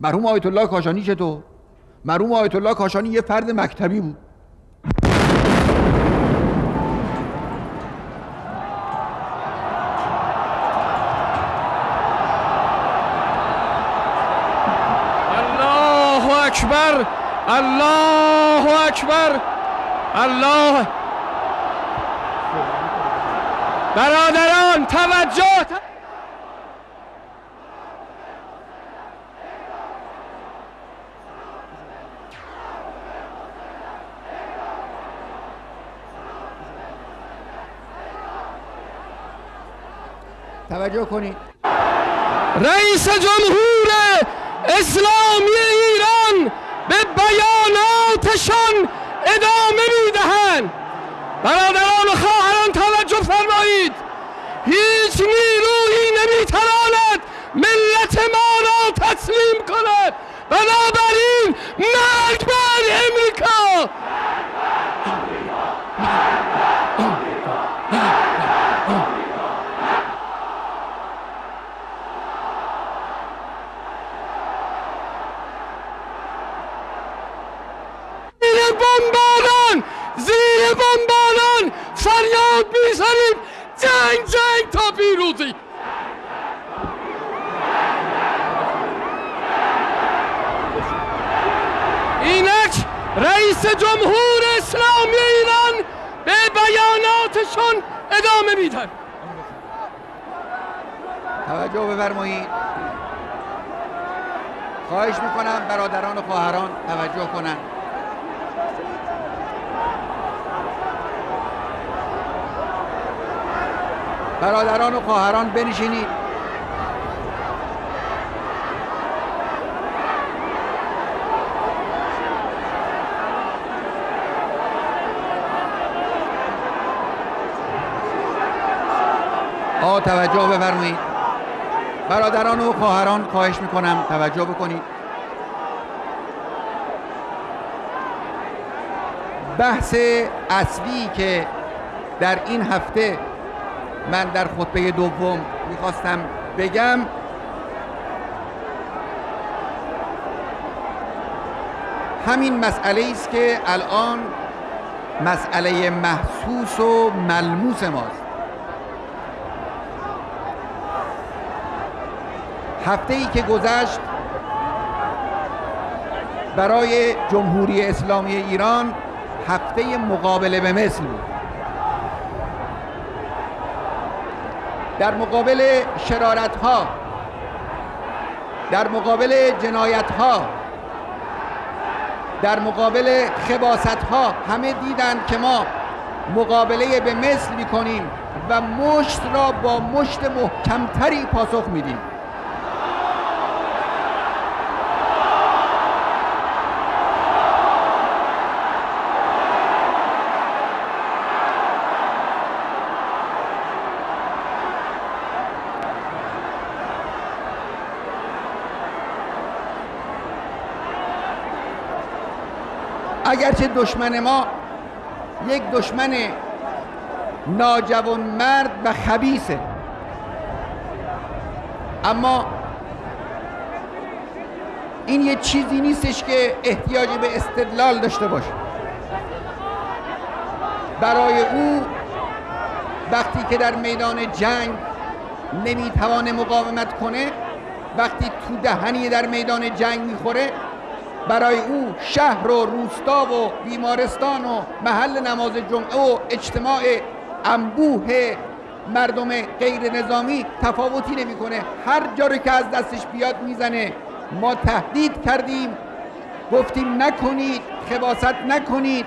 مرحوم آیت الله کاشانی چطور؟ مرحوم آیت الله کاشانی یه فرد مکتبی بود. الله اکبر الله اکبر الله. برادران توجه. توجه کنید. رئیس جمهور اسلامی ایران به بیاناتشان ادامه می‌دهند. برادران و خواهران توجه فرمایید. هیچ نیرویی نمی‌تواند ملت ما را تسلیم کند. بنابراین مرگ بر امریکا زیر بمباران زیر بمباران فریاد می‌زنیم. جنگ جنگ تا پیروزی. اینک رئیس جمهور اسلامی ایران به بیاناتشون ادامه میدن توجه بفرمایید. خواهش می‌کنم برادران و خواهران توجه کنند. برادران و خواهران بنشینید. آ توجه بفرمایید. برادران و خواهران خواهش می‌کنم توجه بکنید. بحث اصلی که در این هفته من در خطبه دوم می‌خواستم بگم همین مسئله است که الان مسئله محسوس و ملموس ماست. هفته ای که گذشت برای جمهوری اسلامی ایران هفته مقابله به مثل بود. در مقابل شرارت ها در مقابل جنایت ها در مقابل خباست ها همه دیدند که ما مقابله به مثل می کنیم و مشت را با مشت محکمتری پاسخ میدیم. اگرچه دشمن ما یک دشمن ناجوان مرد و خبیسه اما این یه چیزی نیستش که احتیاج به استدلال داشته باشه. برای او وقتی که در میدان جنگ نمی‌توانه مقاومت کنه وقتی تو دهنی در میدان جنگ می‌خوره برای او شهر و روستا و بیمارستان و محل نماز جمعه و اجتماع انبوه مردم غیر نظامی تفاوتی نمی‌کنه. هر جا رو که از دستش بیاد می‌زنه. ما تهدید کردیم. گفتیم نکنید خباست نکنید.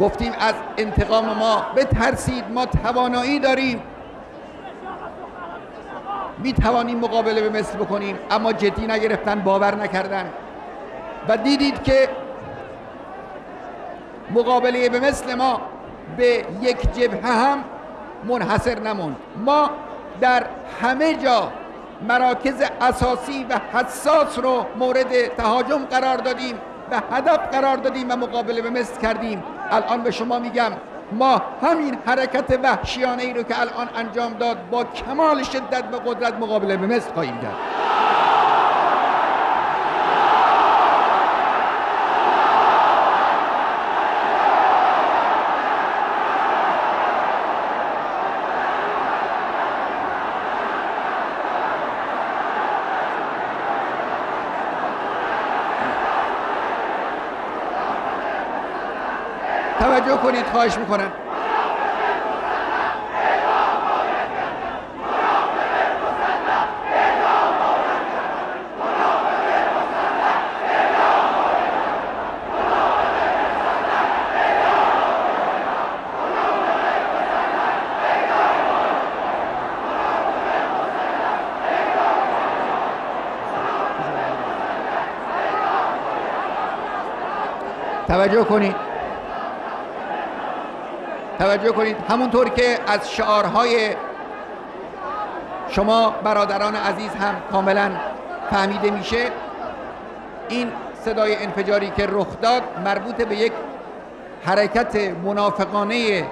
گفتیم از انتقام ما بترسید. ما توانایی داریم. می توانیم مقابله به مثل بکنیم اما جدی نگرفتن باور نکردن. و دیدید که مقابله به مثل ما به یک جبهه هم منحصر نموند. ما در همه جا مراکز اساسی و حساس رو مورد تهاجم قرار دادیم و هدف قرار دادیم و مقابله به مثل کردیم. الان به شما میگم ما همین حرکت وحشیانه ای رو که الان انجام داد با کمال شدت و قدرت مقابله به مثل خواهیم کرد. توجه کنید خواهش می‌کنم. توجه کنید. توجه کنید. همونطور که از شعارهای شما برادران عزیز هم کاملا فهمیده میشه این صدای انفجاری که رخ داد مربوط به یک حرکت منافقانه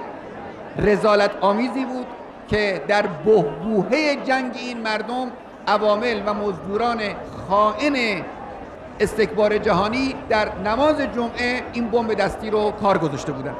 رزالت آمیزی بود که در بهبوهه جنگ این مردم عوامل و مزدوران خائن استکبار جهانی در نماز جمعه این بمب دستی رو کار گذاشته بودن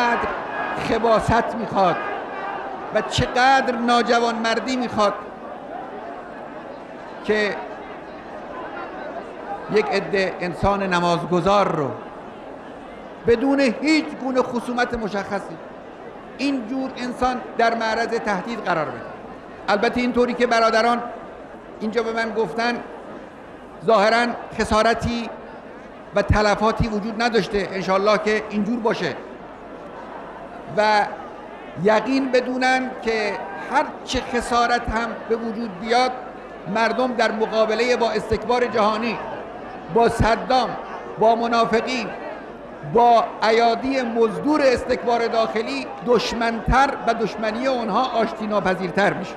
چقدر خباست می‌خواد و چقدر ناجوان مردی می‌خواد که یک عده انسان نمازگذار رو بدون هیچ گونه خصومت مشخصی این جور انسان در معرض تهدید قرار بده. البته اینطوری که برادران اینجا به من گفتن ظاهرا خسارتی و تلفاتی وجود نداشته انشالله که اینجور باشه. و یقین بدونن که هر چه خسارت هم به وجود بیاد مردم در مقابله با استکبار جهانی با صدام با منافقین با ایادی مزدور استکبار داخلی دشمنتر و دشمنی اونها آشتی ناپذیرتر میشه.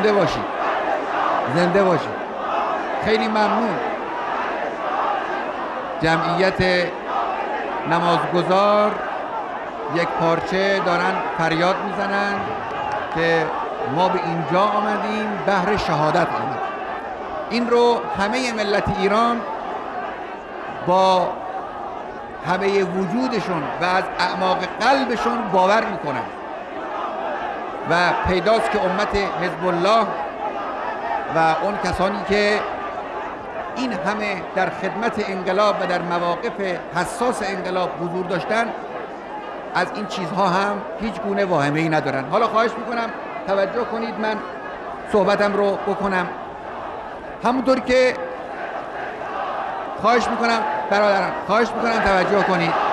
زنده باشید زنده باشید خیلی ممنون. جمعیت نمازگزار یک پارچه دارن فریاد می‌زنن که ما به اینجا آمدیم بهر شهادت آمد. این رو همه ملت ایران با همه وجودشون و از اعماق قلبشون باور می‌کنن. و پیداست که امت حزب الله و اون کسانی که این همه در خدمت انقلاب و در مواقف حساس انقلاب حضور داشتن از این چیزها هم هیچ گونه واهمه ای ندارن. حالا خواهش می‌کنم توجه کنید من صحبتم رو بکنم. همونطور که خواهش می‌کنم برادران خواهش می‌کنم توجه کنید.